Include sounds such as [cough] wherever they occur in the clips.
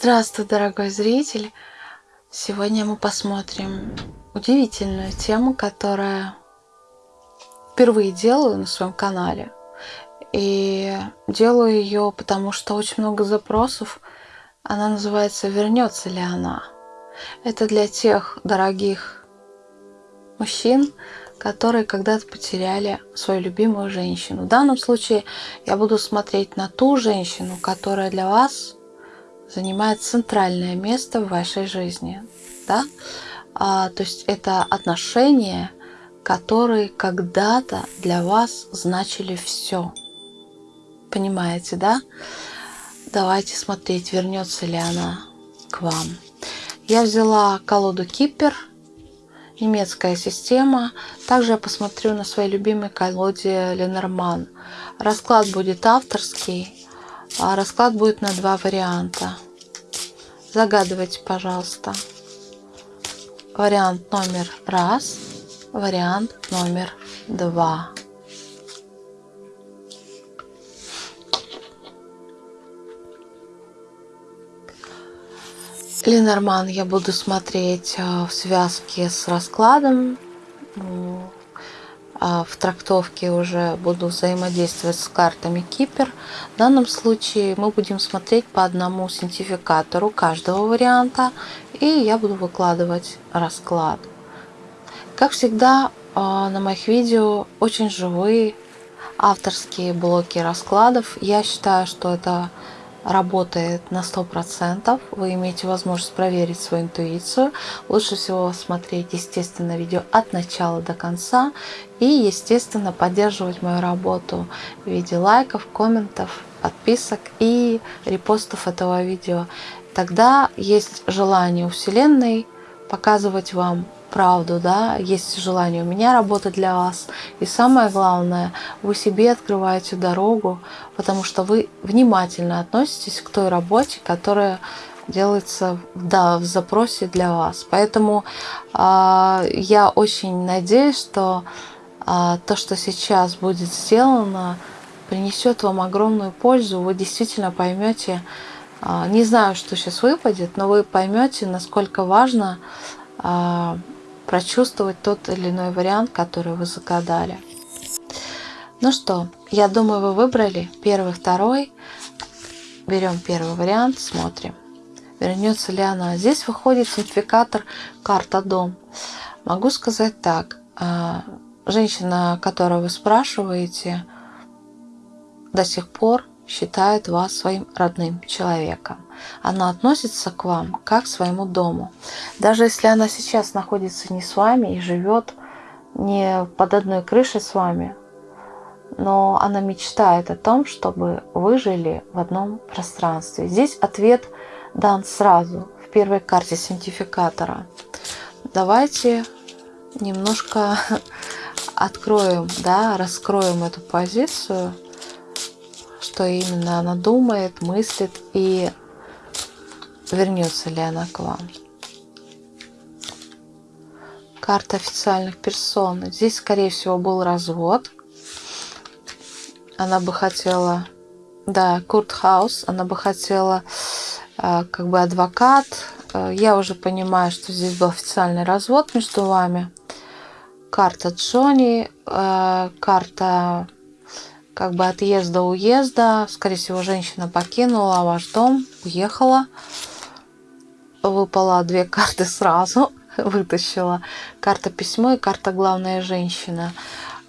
Здравствуй, дорогой зритель! Сегодня мы посмотрим удивительную тему, которая впервые делаю на своем канале. И делаю ее, потому что очень много запросов. Она называется «Вернется ли она?». Это для тех дорогих мужчин, которые когда-то потеряли свою любимую женщину. В данном случае я буду смотреть на ту женщину, которая для вас занимает центральное место в вашей жизни. Да? А, то есть это отношения, которые когда-то для вас значили все. Понимаете, да? Давайте смотреть, вернется ли она к вам. Я взяла колоду Кипер, немецкая система. Также я посмотрю на своей любимой колоде Ленорман. Расклад будет авторский, расклад будет на два варианта. Загадывайте, пожалуйста. Вариант номер раз, вариант номер два. Ленорман я буду смотреть э, в связке с раскладом. А в трактовке уже буду взаимодействовать с картами Кипер. В данном случае мы будем смотреть по одному синтификатору каждого варианта. И я буду выкладывать расклад. Как всегда, э, на моих видео очень живые авторские блоки раскладов. Я считаю, что это работает на 100%. Вы имеете возможность проверить свою интуицию. Лучше всего смотреть, естественно, видео от начала до конца. И, естественно, поддерживать мою работу в виде лайков, комментов, подписок и репостов этого видео. Тогда есть желание у Вселенной показывать вам правду, да, есть желание у меня работать для вас. И самое главное, вы себе открываете дорогу, потому что вы внимательно относитесь к той работе, которая делается да, в запросе для вас. Поэтому э, я очень надеюсь, что э, то, что сейчас будет сделано, принесет вам огромную пользу. Вы действительно поймете, э, не знаю, что сейчас выпадет, но вы поймете, насколько важно прочувствовать тот или иной вариант, который вы загадали. Ну что, я думаю, вы выбрали первый, второй. Берем первый вариант, смотрим, вернется ли она. Здесь выходит сертификатор карта дом. Могу сказать так, а, женщина, которую вы спрашиваете, до сих пор считает вас своим родным человеком. Она относится к вам как к своему дому. Даже если она сейчас находится не с вами и живет не под одной крышей с вами, но она мечтает о том, чтобы вы жили в одном пространстве. Здесь ответ дан сразу в первой карте синтификатора. Давайте немножко [laughs] откроем, да, раскроем эту позицию что именно она думает, мыслит и вернется ли она к вам. Карта официальных персон. Здесь, скорее всего, был развод. Она бы хотела, да, Куртхаус, она бы хотела э, как бы адвокат. Э, я уже понимаю, что здесь был официальный развод между вами. Карта Джонни, э, карта как бы отъезда-уезда. Скорее всего, женщина покинула ваш дом, уехала. Выпала две карты сразу, [laughs] вытащила. Карта письмо и карта главная женщина.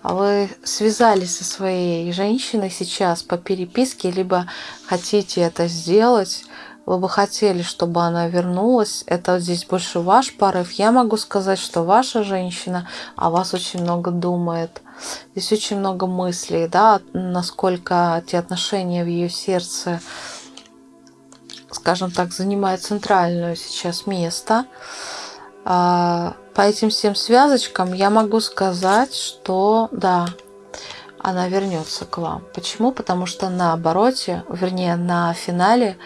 Вы связались со своей женщиной сейчас по переписке, либо хотите это сделать, вы бы хотели, чтобы она вернулась. Это здесь больше ваш порыв. Я могу сказать, что ваша женщина о вас очень много думает. Здесь очень много мыслей, да, насколько те отношения в ее сердце, скажем так, занимают центральное сейчас место. А, по этим всем связочкам я могу сказать, что да, она вернется к вам. Почему? Потому что на обороте, вернее на финале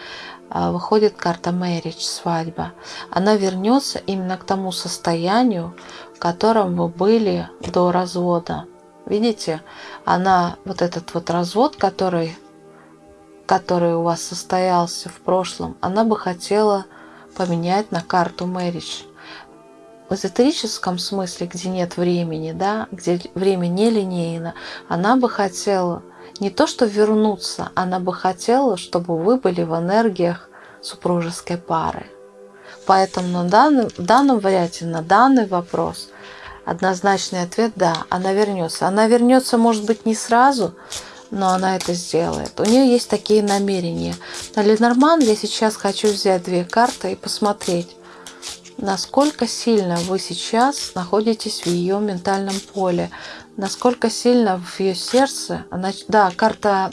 а, выходит карта marriage, свадьба. Она вернется именно к тому состоянию, в котором вы были до развода. Видите, она, вот этот вот развод, который, который у вас состоялся в прошлом, она бы хотела поменять на карту Marriage. В эзотерическом смысле, где нет времени, да, где время нелинейно, она бы хотела не то что вернуться, она бы хотела, чтобы вы были в энергиях супружеской пары. Поэтому на данном, в данном варианте, на данный вопрос, однозначный ответ – да, она вернется. Она вернется, может быть, не сразу, но она это сделает. У нее есть такие намерения. На Ленорман я сейчас хочу взять две карты и посмотреть, насколько сильно вы сейчас находитесь в ее ментальном поле, насколько сильно в ее сердце. Она, да, карта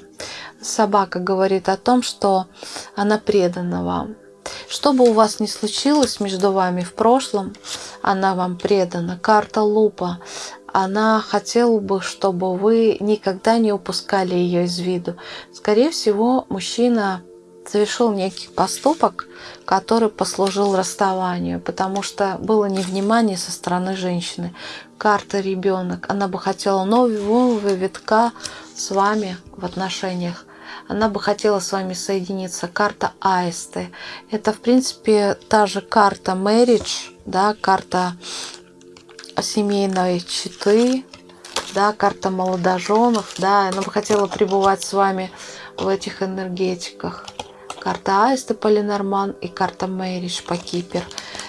собака говорит о том, что она предана вам. Что бы у вас ни случилось между вами в прошлом, она вам предана. Карта лупа. Она хотела бы, чтобы вы никогда не упускали ее из виду. Скорее всего, мужчина совершил некий поступок, который послужил расставанию, потому что было невнимание со стороны женщины. Карта ребенок. Она бы хотела нового витка с вами в отношениях. Она бы хотела с вами соединиться. Карта аисты. Это, в принципе, та же карта marriage, да, карта семейной читы, да, карта молодоженов, да, она бы хотела пребывать с вами в этих энергетиках карта Аиста Полинорман и карта Мэриш по Кипер.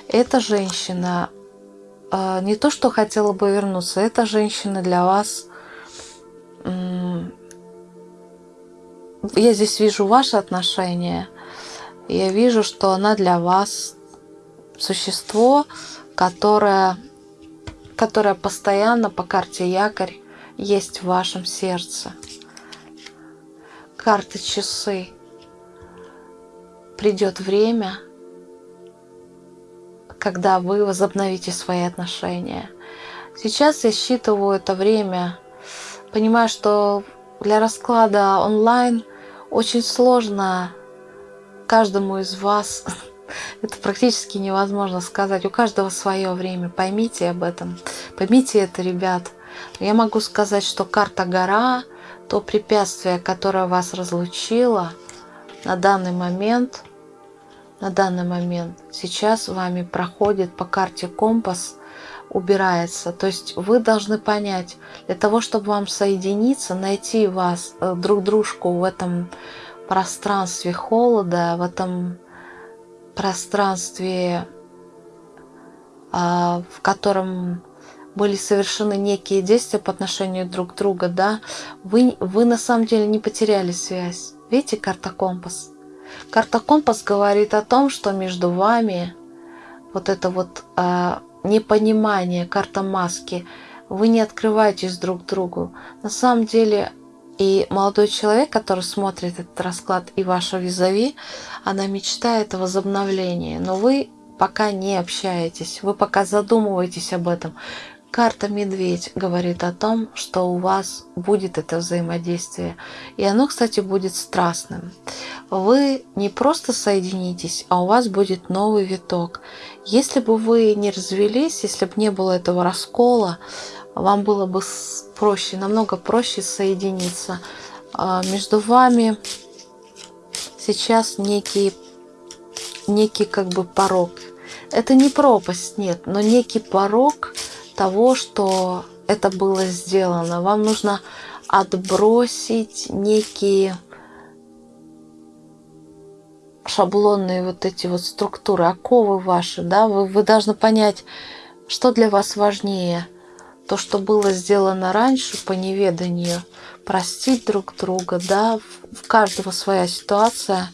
Эта женщина э, не то, что хотела бы вернуться, эта женщина для вас... Э, я здесь вижу ваши отношения. Я вижу, что она для вас существо, которое, которое постоянно по карте якорь есть в вашем сердце. Карты часы придет время, когда вы возобновите свои отношения. Сейчас я считываю это время, понимаю, что для расклада онлайн очень сложно каждому из вас. [laughs] Это практически невозможно сказать. У каждого свое время. Поймите об этом. Поймите это, ребят. Я могу сказать, что карта гора, то препятствие, которое вас разлучило, на данный момент на данный момент сейчас вами проходит по карте компас, убирается. То есть вы должны понять, для того, чтобы вам соединиться, найти вас, э, друг дружку в этом пространстве холода, в этом пространстве, а, в котором были совершены некие действия по отношению друг к другу, да, вы, вы на самом деле не потеряли связь. Видите, карта компас? Карта компас говорит о том, что между вами вот это вот э, непонимание, карта маски, вы не открываетесь друг другу. На самом деле и молодой человек, который смотрит этот расклад, и ваша визави, она мечтает о возобновлении, но вы пока не общаетесь, вы пока задумываетесь об этом. Карта «Медведь» говорит о том, что у вас будет это взаимодействие. И оно, кстати, будет страстным. Вы не просто соединитесь, а у вас будет новый виток. Если бы вы не развелись, если бы не было этого раскола, вам было бы проще, намного проще соединиться. А между вами сейчас некий, некий как бы порог. Это не пропасть, нет, но некий порог – того, что это было сделано. Вам нужно отбросить некие шаблонные вот эти вот структуры, оковы ваши, да, вы, вы должны понять, что для вас важнее. То, что было сделано раньше по неведанию, простить друг друга, да, в каждого своя ситуация,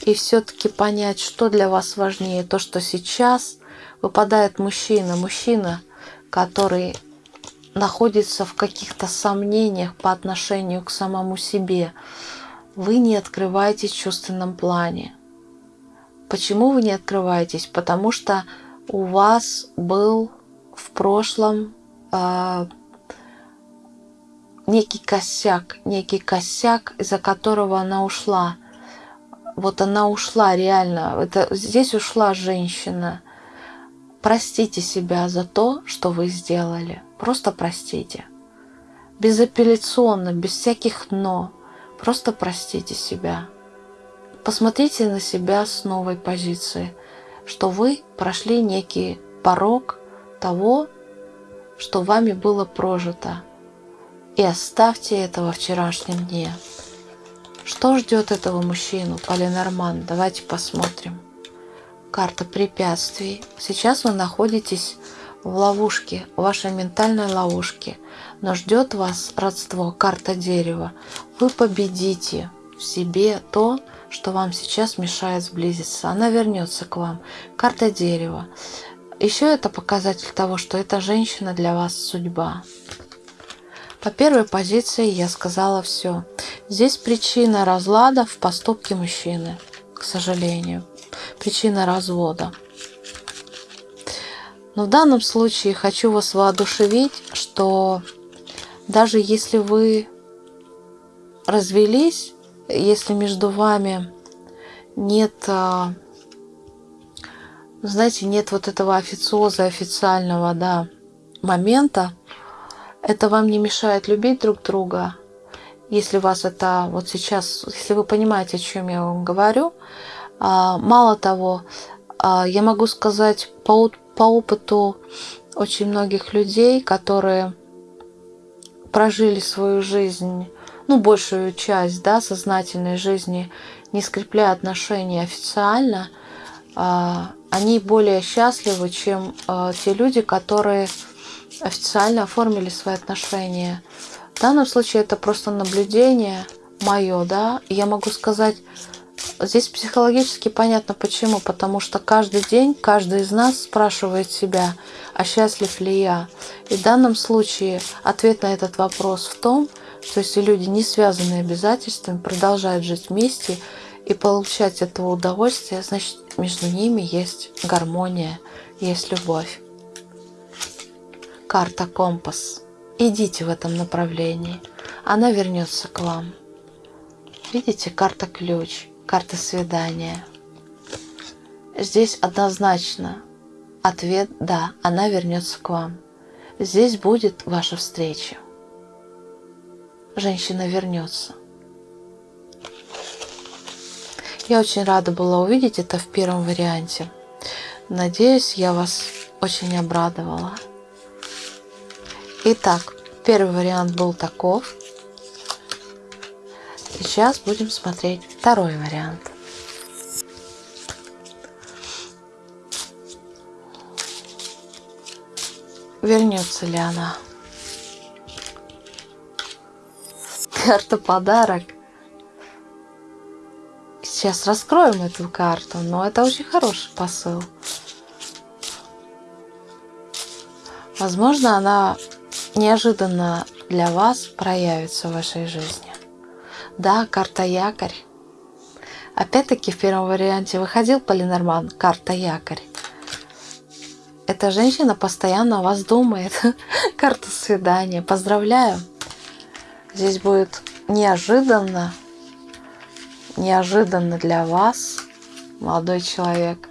и все-таки понять, что для вас важнее. То, что сейчас выпадает мужчина. Мужчина – который находится в каких-то сомнениях по отношению к самому себе, вы не открываетесь в чувственном плане. Почему вы не открываетесь? Потому что у вас был в прошлом э, некий косяк, некий косяк, из-за которого она ушла. Вот она ушла реально. Это, здесь ушла женщина – Простите себя за то, что вы сделали. Просто простите. Безапелляционно, без всяких «но». Просто простите себя. посмотрите на себя с новой позиции, что вы прошли некий порог того, что вами было прожито. И оставьте это во вчерашнем дне. Что ждет этого мужчину, Полинорман? Давайте посмотрим. Карта препятствий. Сейчас вы находитесь в ловушке, в вашей ментальной ловушке. Но ждет вас родство, карта дерева. Вы победите в себе то, что вам сейчас мешает сблизиться. Она вернется к вам. Карта дерева. Еще это показатель того, что эта женщина для вас судьба. По первой позиции я сказала все. Здесь причина разлада в поступке мужчины, к сожалению. Причина развода. Но в данном случае хочу вас воодушевить, что даже если вы развелись, если между вами нет, а, знаете, нет вот этого официоза официального, да, момента, это вам не мешает любить друг друга. Если вас это вот сейчас, если вы понимаете, о чем я вам говорю, а, мало того, а, я могу сказать по, по опыту очень многих людей, которые прожили свою жизнь, ну, большую часть, да, сознательной жизни, не скрепляя отношения официально, они более счастливы, чем те люди, которые официально оформили свои отношения. В данном случае это просто наблюдение мое, да, и я могу сказать, здесь психологически понятно почему, потому что каждый день каждый из нас спрашивает себя, а счастлив ли я. И в данном случае ответ на этот вопрос в том, что если люди, не связанные обязательствами, продолжают жить вместе и получать этого удовольствие, значит между ними есть гармония, есть любовь карта компас. Идите в этом направлении. Она вернется к вам. Видите, карта ключ, карта свидания. Здесь однозначно ответ «да», она вернется к вам. Здесь будет ваша встреча. Женщина вернется. Я очень рада была увидеть это в первом варианте. Надеюсь, я вас очень обрадовала. Итак, первый вариант был таков. Сейчас будем смотреть второй вариант. Вернется ли она? Карта подарок. Сейчас раскроем эту карту, но это очень хороший посыл. Возможно, она неожиданно для вас проявится в вашей жизни. Да, карта якорь. Опять-таки в первом варианте выходил полинорман, карта якорь. Эта женщина постоянно о вас думает. [laughs] карта свидания. Поздравляю. Здесь будет неожиданно, неожиданно для вас, молодой человек,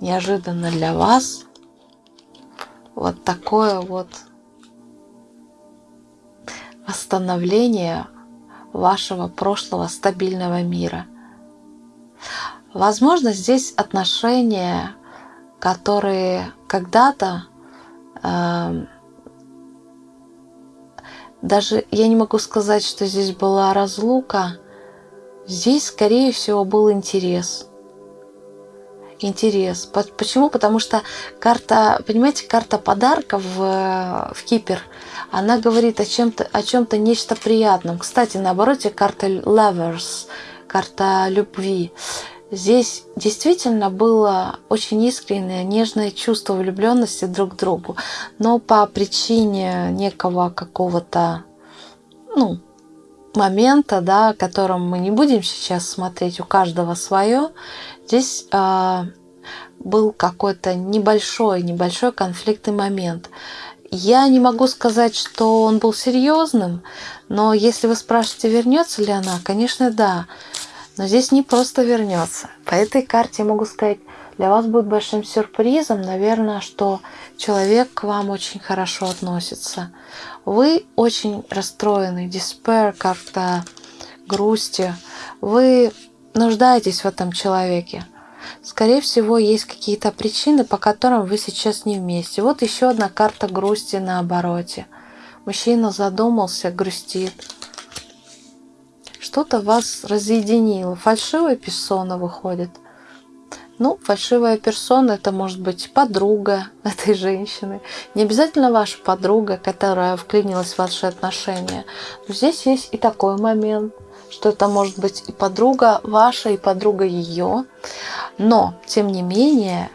неожиданно для вас вот такое вот восстановление вашего прошлого стабильного мира. Возможно, здесь отношения, которые когда-то э, даже я не могу сказать, что здесь была разлука, здесь, скорее всего, был интерес. Интерес. Почему? Потому что карта, понимаете, карта подарка в, в Кипер – она говорит о чем-то, о чем-то нечто приятном. Кстати, на обороте карта Lovers, карта любви. Здесь действительно было очень искреннее, нежное чувство влюбленности друг к другу, но по причине некого какого-то, ну, момента, да, о котором мы не будем сейчас смотреть, у каждого свое, здесь э, был какой-то небольшой, небольшой конфликтный момент. Я не могу сказать, что он был серьезным, но если вы спрашиваете, вернется ли она, конечно, да. Но здесь не просто вернется. По этой карте я могу сказать, для вас будет большим сюрпризом, наверное, что человек к вам очень хорошо относится. Вы очень расстроены, despair, как-то грусти. Вы нуждаетесь в этом человеке. Скорее всего, есть какие-то причины, по которым вы сейчас не вместе. Вот еще одна карта грусти на обороте. Мужчина задумался, грустит. Что-то вас разъединило. Фальшивая персона выходит. Ну, фальшивая персона это может быть подруга этой женщины. Не обязательно ваша подруга, которая вклинилась в ваши отношения. Но здесь есть и такой момент, что это может быть и подруга ваша, и подруга ее. Но, тем не менее,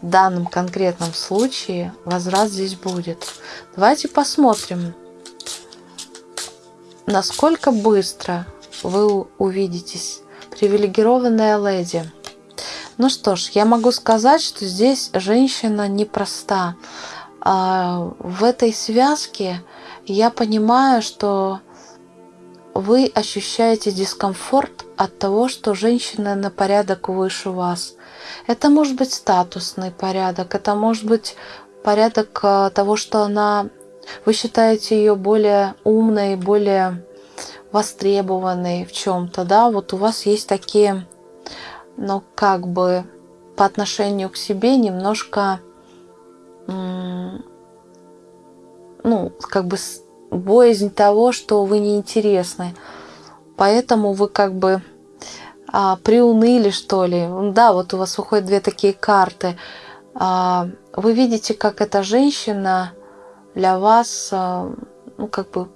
в данном конкретном случае возврат здесь будет. Давайте посмотрим, насколько быстро вы увидитесь. Привилегированная леди – ну что ж, я могу сказать, что здесь женщина непроста. А, в этой связке я понимаю, что вы ощущаете дискомфорт от того, что женщина на порядок выше вас. Это может быть статусный порядок, это может быть порядок а, того, что она, вы считаете ее более умной, более востребованной в чем-то, да, вот у вас есть такие но как бы по отношению к себе немножко, ну, как бы боязнь того, что вы неинтересны. Поэтому вы как бы а, приуныли, что ли. Да, вот у вас выходят две такие карты. А, вы видите, как эта женщина для вас, а, ну, как бы,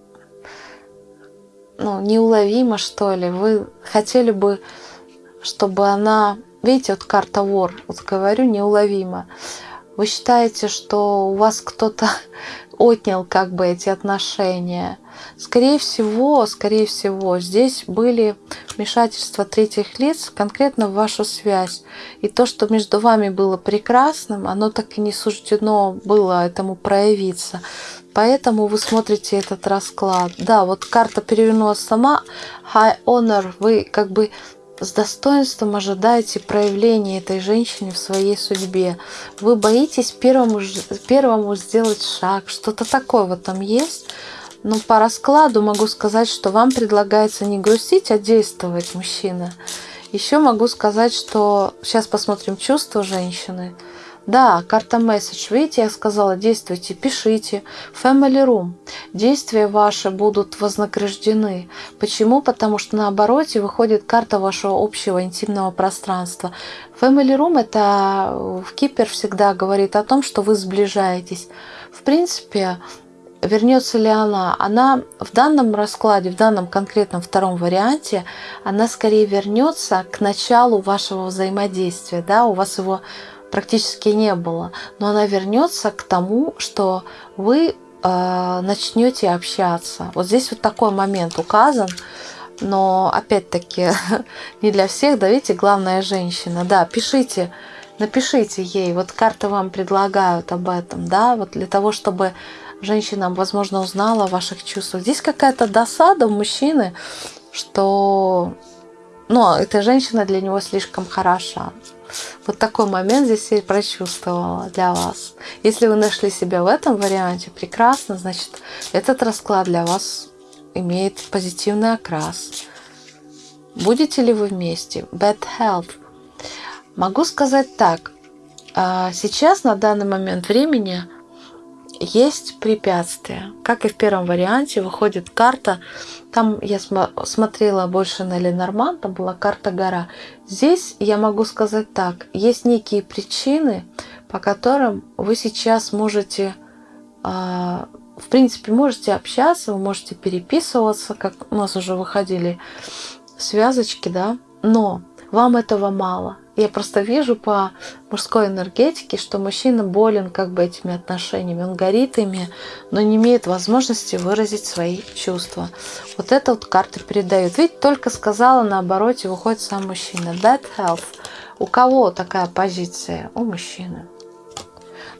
ну, неуловима, что ли. Вы хотели бы чтобы она, видите, вот карта вор, вот говорю, неуловима. Вы считаете, что у вас кто-то [laughs] отнял как бы эти отношения. Скорее всего, скорее всего, здесь были вмешательства третьих лиц конкретно в вашу связь. И то, что между вами было прекрасным, оно так и не суждено было этому проявиться. Поэтому вы смотрите этот расклад. Да, вот карта перевернулась сама. High Honor, вы как бы с достоинством ожидаете проявления этой женщины в своей судьбе. Вы боитесь первому, первому сделать шаг. Что-то такое в этом есть. Но по раскладу могу сказать, что вам предлагается не грустить, а действовать, мужчина. Еще могу сказать, что сейчас посмотрим чувства женщины. Да, карта месседж. Видите, я сказала, действуйте, пишите. Family Room. Действия ваши будут вознаграждены. Почему? Потому что на обороте выходит карта вашего общего интимного пространства. Family Room это в Кипер всегда говорит о том, что вы сближаетесь. В принципе, вернется ли она? Она в данном раскладе, в данном конкретном втором варианте, она скорее вернется к началу вашего взаимодействия. Да? У вас его практически не было. Но она вернется к тому, что вы э, начнете общаться. Вот здесь вот такой момент указан. Но опять-таки [laughs] не для всех, да, видите, главная женщина. Да, пишите, напишите ей. Вот карты вам предлагают об этом, да, вот для того, чтобы женщина, возможно, узнала о ваших чувствах. Здесь какая-то досада у мужчины, что ну, эта женщина для него слишком хороша. Вот такой момент здесь я прочувствовала для вас. Если вы нашли себя в этом варианте, прекрасно, значит, этот расклад для вас имеет позитивный окрас. Будете ли вы вместе? Bad health. Могу сказать так. А, сейчас, на данный момент времени, есть препятствия. Как и в первом варианте, выходит карта. Там я смотрела больше на Ленорман, там была карта гора. Здесь я могу сказать так. Есть некие причины, по которым вы сейчас можете, а, в принципе, можете общаться, вы можете переписываться, как у нас уже выходили связочки, да, но вам этого мало. Я просто вижу по мужской энергетике, что мужчина болен как бы этими отношениями. Он горит ими, но не имеет возможности выразить свои чувства. Вот это вот карты передают. Видите, только сказала, на обороте выходит сам мужчина. Bad health. У кого такая позиция? У мужчины.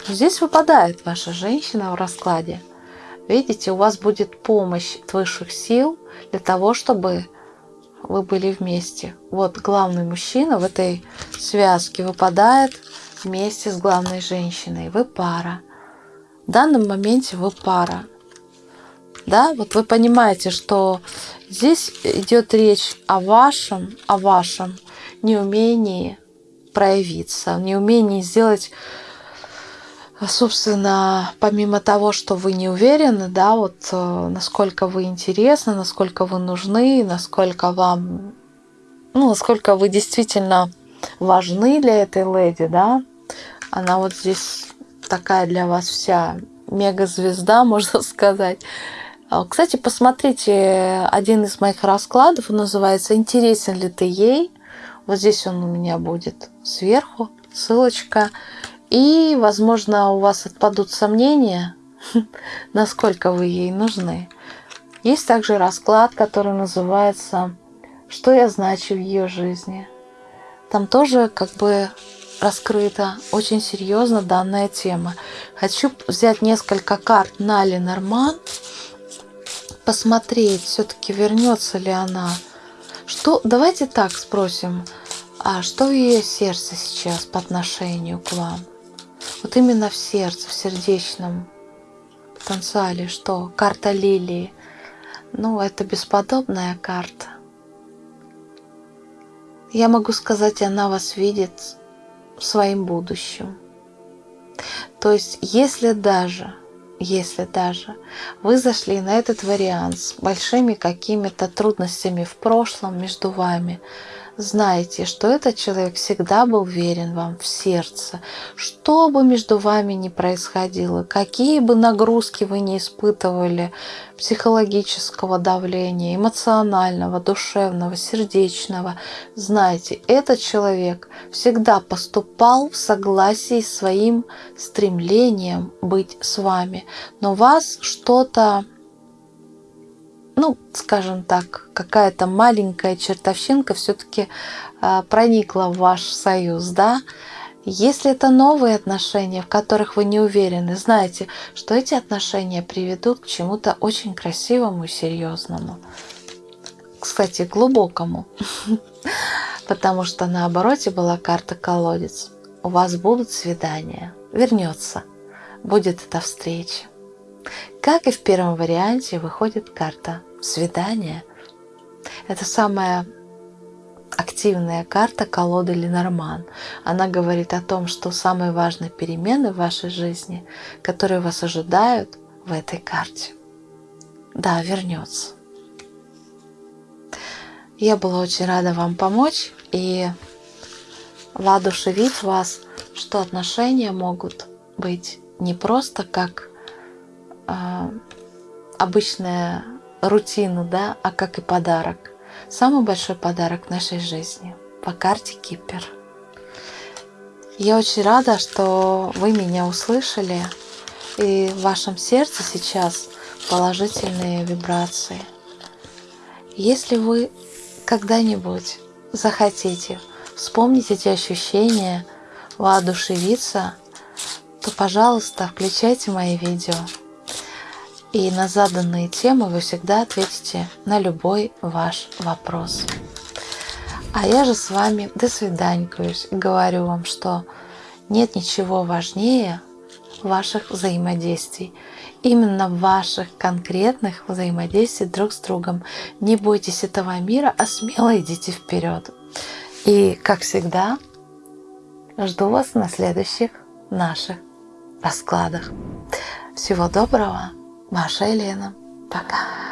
Здесь выпадает ваша женщина в раскладе. Видите, у вас будет помощь от высших сил для того, чтобы вы были вместе. Вот главный мужчина в этой связке выпадает вместе с главной женщиной. Вы пара. В данном моменте вы пара. Да, вот вы понимаете, что здесь идет речь о вашем, о вашем неумении проявиться, неумении сделать собственно, помимо того, что вы не уверены, да, вот э, насколько вы интересны, насколько вы нужны, насколько вам, ну, насколько вы действительно важны для этой леди, да, она вот здесь такая для вас вся мега-звезда, [laughs] можно сказать. А, кстати, посмотрите один из моих раскладов, он называется «Интересен ли ты ей?». Вот здесь он у меня будет сверху, ссылочка. И, возможно, у вас отпадут сомнения, [laughs] насколько вы ей нужны. Есть также расклад, который называется «Что я значу в ее жизни?». Там тоже как бы раскрыта очень серьезно данная тема. Хочу взять несколько карт на Ленорман, посмотреть, все-таки вернется ли она. Что, давайте так спросим, а что в ее сердце сейчас по отношению к вам? Вот именно в сердце, в сердечном потенциале, что карта лилии. Ну, это бесподобная карта. Я могу сказать, она вас видит своим будущим. То есть, если даже, если даже вы зашли на этот вариант с большими какими-то трудностями в прошлом между вами, Знайте, что этот человек всегда был верен вам в сердце. Что бы между вами ни происходило, какие бы нагрузки вы не испытывали, психологического давления, эмоционального, душевного, сердечного, знайте, этот человек всегда поступал в согласии с своим стремлением быть с вами. Но вас что-то ну, скажем так, какая-то маленькая чертовщинка все-таки а, проникла в ваш союз, да, если это новые отношения, в которых вы не уверены, знайте, что эти отношения приведут к чему-то очень красивому и серьезному. Кстати, глубокому. [laughs] Потому что на обороте была карта колодец. У вас будут свидания. Вернется. Будет эта встреча. Как и в первом варианте, выходит карта свидания. Это самая активная карта колоды Ленорман. Она говорит о том, что самые важные перемены в вашей жизни, которые вас ожидают в этой карте. Да, вернется. Я была очень рада вам помочь и воодушевить вас, что отношения могут быть не просто как обычная рутина, да, а как и подарок. Самый большой подарок в нашей жизни по карте Кипер. Я очень рада, что вы меня услышали, и в вашем сердце сейчас положительные вибрации. Если вы когда-нибудь захотите вспомнить эти ощущения, воодушевиться, то, пожалуйста, включайте мои видео. И на заданные темы вы всегда ответите на любой ваш вопрос. А я же с вами до свиданькаюсь и говорю вам, что нет ничего важнее ваших взаимодействий. Именно ваших конкретных взаимодействий друг с другом. Не бойтесь этого мира, а смело идите вперед. И, как всегда, жду вас на следующих наших раскладах. Всего доброго! Ваша Елена. Пока.